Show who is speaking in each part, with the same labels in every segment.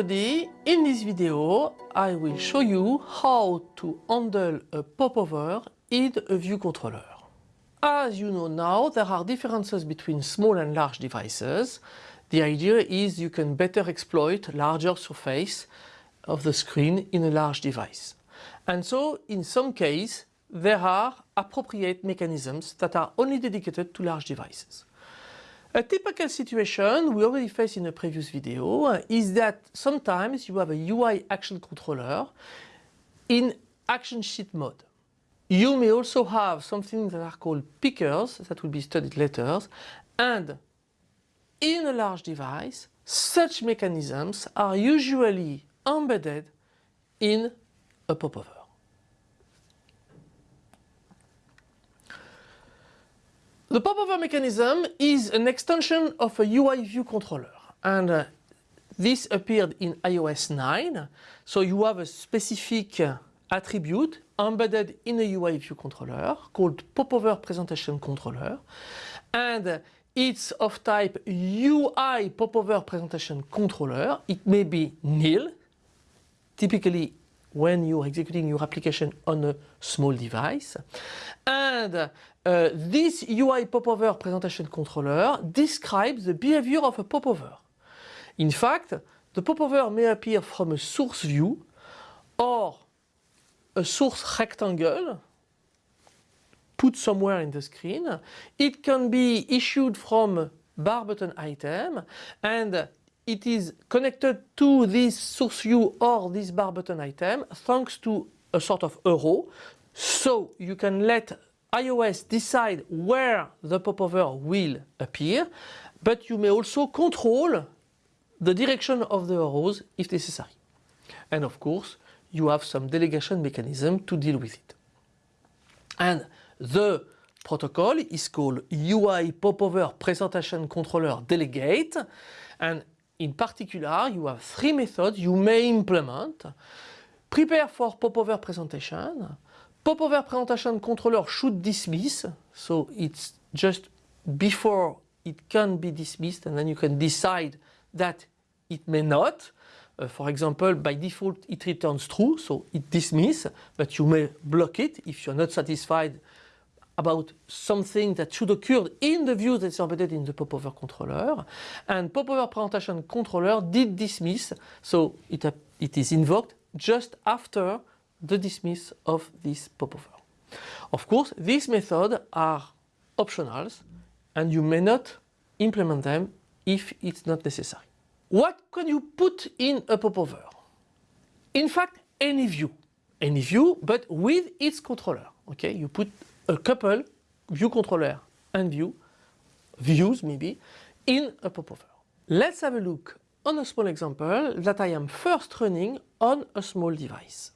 Speaker 1: everybody, in this video I will show you how to handle a popover in a view controller. As you know now, there are differences between small and large devices. The idea is you can better exploit larger surface of the screen in a large device. And so in some cases there are appropriate mechanisms that are only dedicated to large devices. A typical situation we already faced in a previous video is that sometimes you have a UI action controller in action sheet mode. You may also have something that are called pickers that will be studied later and in a large device such mechanisms are usually embedded in a popover. The popover mechanism is an extension of a UI view controller and uh, this appeared in iOS 9 so you have a specific uh, attribute embedded in a UI view controller called popover presentation controller and it's of type UI popover presentation controller. It may be nil, typically when you're executing your application on a small device. And uh, this UI popover presentation controller describes the behavior of a popover. In fact, the popover may appear from a source view or a source rectangle put somewhere in the screen. It can be issued from bar button item and it is connected to this source view or this bar button item thanks to a sort of arrow. So you can let iOS decide where the popover will appear, but you may also control the direction of the arrows if necessary. And of course, you have some delegation mechanism to deal with it. And the protocol is called UI Popover Presentation Controller Delegate and in particular, you have three methods you may implement. Prepare for popover presentation. Popover presentation controller should dismiss, so it's just before it can be dismissed and then you can decide that it may not. Uh, for example, by default it returns true, so it dismisses, but you may block it if you're not satisfied about something that should occur in the view that's embedded in the popover controller. And popover presentation controller did dismiss, so it, uh, it is invoked just after the dismiss of this popover. Of course, these methods are optionals and you may not implement them if it's not necessary. What can you put in a popover? In fact, any view. Any view, but with its controller. Okay, you put a couple view controller and view, views maybe, in a popover. Let's have a look on a small example that I am first running on a small device.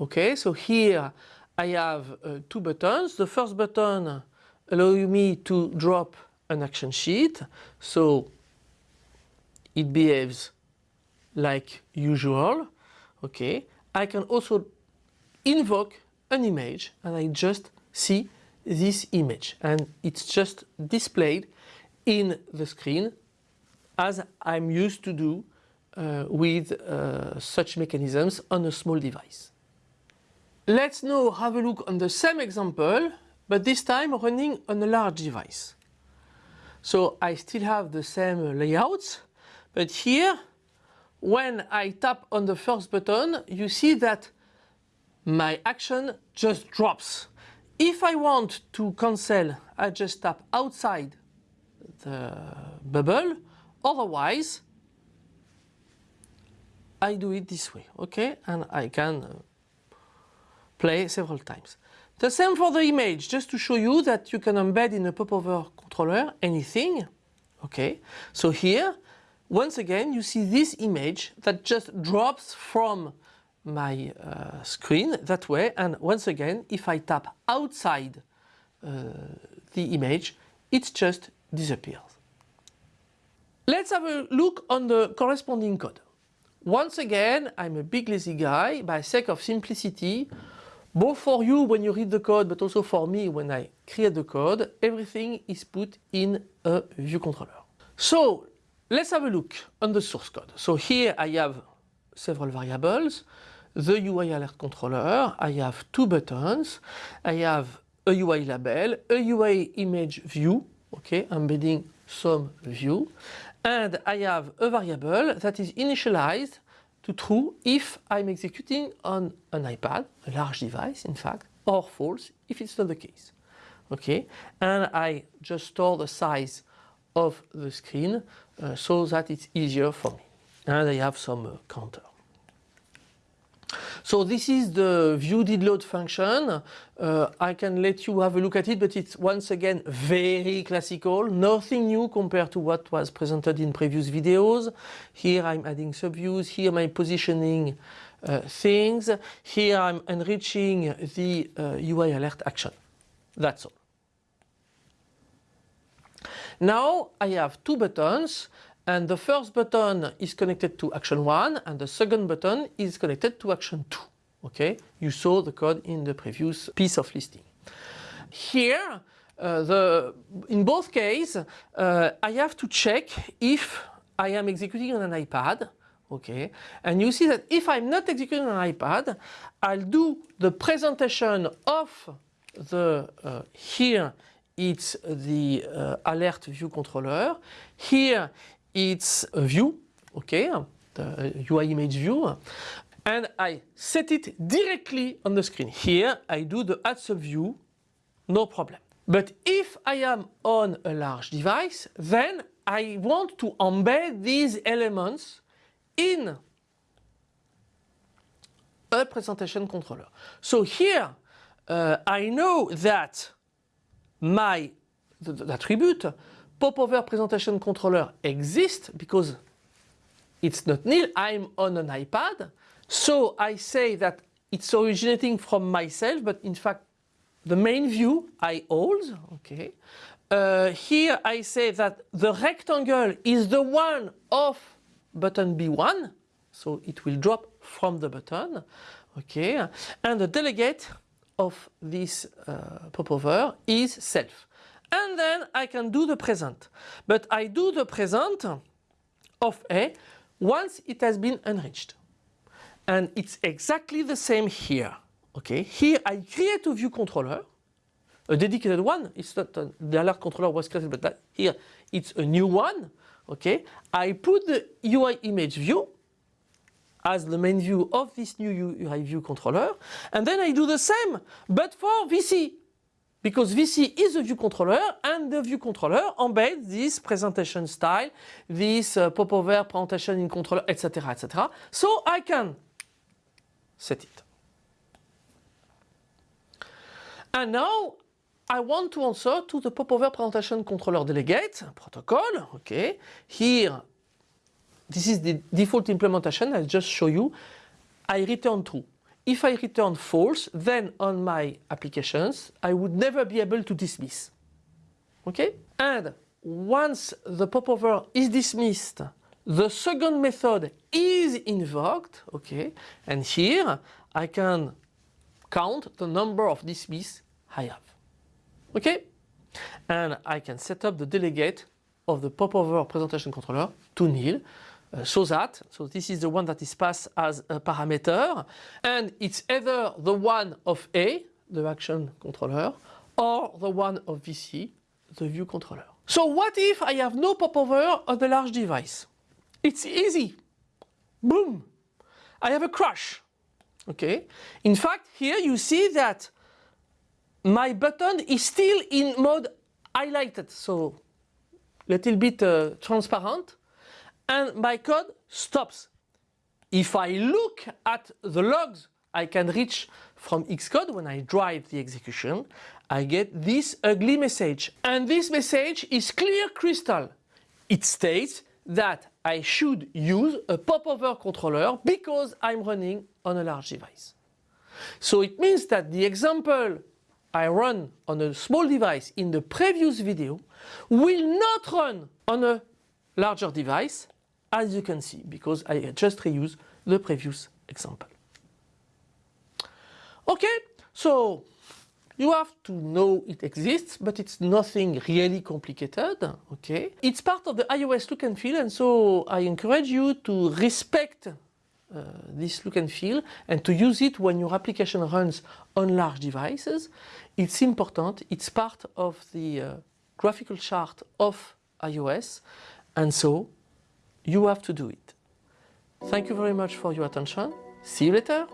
Speaker 1: Okay, so here I have uh, two buttons. The first button allows me to drop an action sheet. So it behaves like usual. Okay, I can also invoke an image and I just see this image and it's just displayed in the screen as I'm used to do uh, with uh, such mechanisms on a small device. Let's now have a look on the same example but this time running on a large device. So I still have the same layouts but here when I tap on the first button you see that my action just drops. If I want to cancel, I just tap outside the bubble. Otherwise, I do it this way, okay? And I can uh, play several times. The same for the image, just to show you that you can embed in a popover controller anything, okay? So here, once again, you see this image that just drops from my uh, screen that way and once again if I tap outside uh, the image it just disappears. Let's have a look on the corresponding code. Once again I'm a big lazy guy by sake of simplicity both for you when you read the code but also for me when I create the code everything is put in a view controller. So let's have a look on the source code. So here I have several variables, the UI alert controller, I have two buttons, I have a UI label, a UI image view, okay, embedding some view, and I have a variable that is initialized to true if I'm executing on an iPad, a large device in fact, or false if it's not the case. Okay, and I just store the size of the screen uh, so that it's easier for me. And I have some uh, counter. So this is the view did load function. Uh, I can let you have a look at it, but it's once again very classical, nothing new compared to what was presented in previous videos. Here I'm adding subviews, here I'm positioning uh, things, here I'm enriching the uh, UI alert action. That's all. Now I have two buttons and the first button is connected to action 1 and the second button is connected to action 2. Okay, you saw the code in the previous piece of listing. Here, uh, the, in both cases, uh, I have to check if I am executing on an iPad. Okay, and you see that if I'm not executing on an iPad, I'll do the presentation of the uh, here it's the uh, alert view controller. Here it's a view, okay, the UI image view, and I set it directly on the screen. Here I do the add subview, no problem. But if I am on a large device, then I want to embed these elements in a presentation controller. So here uh, I know that my the, the attribute popover presentation controller exists because it's not nil, I'm on an iPad. So I say that it's originating from myself, but in fact the main view I hold, okay. Uh, here I say that the rectangle is the one of button B1, so it will drop from the button, okay. And the delegate of this uh, popover is self and then I can do the present. But I do the present of A once it has been enriched. And it's exactly the same here. Okay, here I create a view controller, a dedicated one. It's not the alert controller was created, but that, here it's a new one. Okay, I put the UI image view as the main view of this new UI view controller, and then I do the same, but for VC because VC is a view controller and the view controller embeds this presentation style, this uh, popover presentation in controller, etc., etc. So I can set it. And now I want to answer to the popover presentation controller delegate protocol. Okay, here this is the default implementation. I'll just show you. I return true. If I return false, then on my applications, I would never be able to dismiss. Okay? And once the popover is dismissed, the second method is invoked, okay? And here I can count the number of dismiss I have. Okay? And I can set up the delegate of the popover presentation controller to nil so that, so this is the one that is passed as a parameter and it's either the one of A, the action controller, or the one of VC, the view controller. So what if I have no popover on the large device? It's easy. Boom. I have a crash. Okay. In fact, here you see that my button is still in mode highlighted. So a little bit uh, transparent and my code stops. If I look at the logs I can reach from Xcode when I drive the execution, I get this ugly message. And this message is clear crystal. It states that I should use a popover controller because I'm running on a large device. So it means that the example I run on a small device in the previous video will not run on a larger device as you can see because I just reuse the previous example. Okay, so You have to know it exists, but it's nothing really complicated, okay? It's part of the iOS look and feel, and so I encourage you to respect uh, this look and feel and to use it when your application runs on large devices. It's important, it's part of the uh, graphical chart of iOS, and so you have to do it. Thank you very much for your attention. See you later.